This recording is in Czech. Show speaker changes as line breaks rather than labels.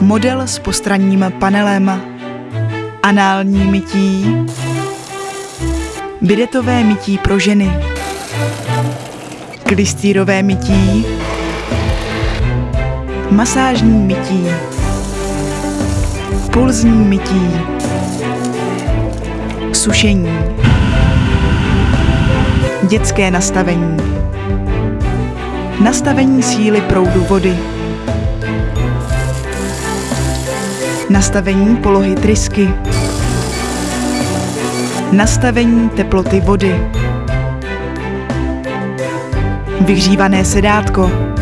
Model s postranním panelem. Anální mytí. Bidetové mytí pro ženy. Klistýrové mytí. Masážní mytí. Pulzní mytí. Sušení. Dětské nastavení. Nastavení síly proudu vody. Nastavení polohy trysky. Nastavení teploty vody. Vyhřívané sedátko.